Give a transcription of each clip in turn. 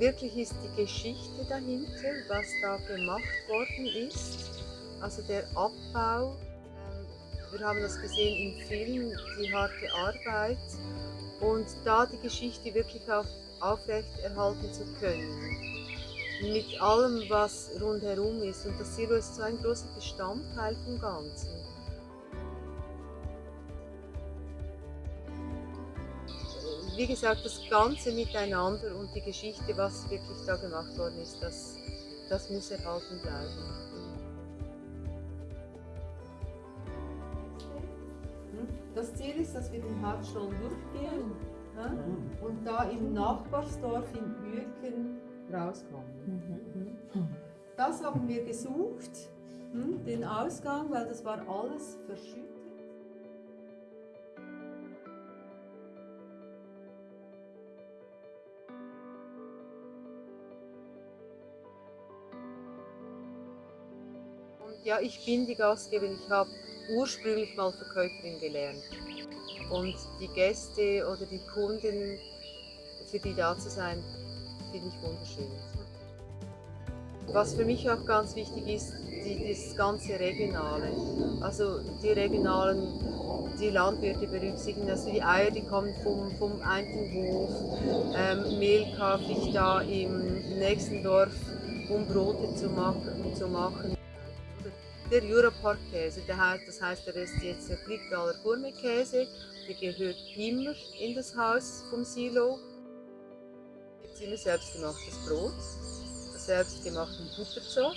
wirklich ist die Geschichte dahinter, was da gemacht worden ist. Also der Abbau. Ähm, wir haben das gesehen im Film, die harte Arbeit. Und da die Geschichte wirklich auf, aufrechterhalten zu können. Mit allem, was rundherum ist. Und das Silo ist so ein großer Bestandteil vom Ganzen. Wie gesagt, das Ganze miteinander und die Geschichte, was wirklich da gemacht worden ist, das, das muss erhalten bleiben. Das Ziel ist, dass wir den Hauptstollen durchgehen mhm. und da im Nachbarsdorf in Uerken rauskommen. Mhm. Das haben wir gesucht, hm, den Ausgang, weil das war alles verschüttet. Ja, ich bin die Gastgeberin. Ich habe ursprünglich mal Verkäuferin gelernt. Und die Gäste oder die Kunden, für die da zu sein, finde ich wunderschön. Was für mich auch ganz wichtig ist, die, das ganze Regionale. Also die regionalen, die Landwirte berücksichtigen, also die Eier, die kommen vom, vom einen Hof, ähm, Mehl kaufe ich da im nächsten Dorf, um Brote zu machen. Zu machen der Jurapark-Käse. Das heißt, der ist jetzt der Friedgaler Gourmet-Käse. Der gehört immer in das Haus vom Silo. Jetzt immer selbstgemachtes Brot, selbstgemachten Butterzopf.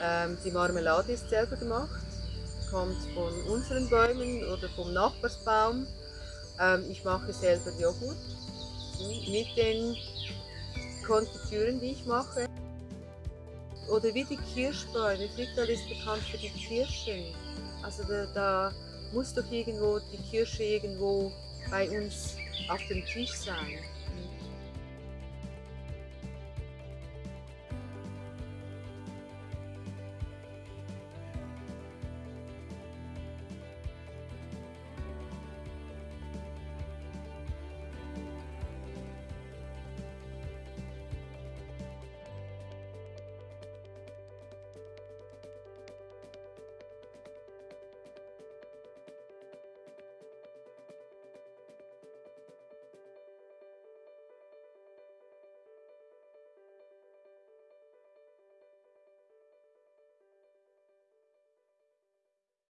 Ähm, die Marmelade ist selber gemacht, kommt von unseren Bäumen oder vom Nachbarsbaum. Ähm, ich mache selber Joghurt mit den Konfitüren, die ich mache. Oder wie die Kirschbäume. Frickdal ist bekannt für die Kirschen. Also da, da muss doch irgendwo die Kirsche irgendwo bei uns auf dem Tisch sein.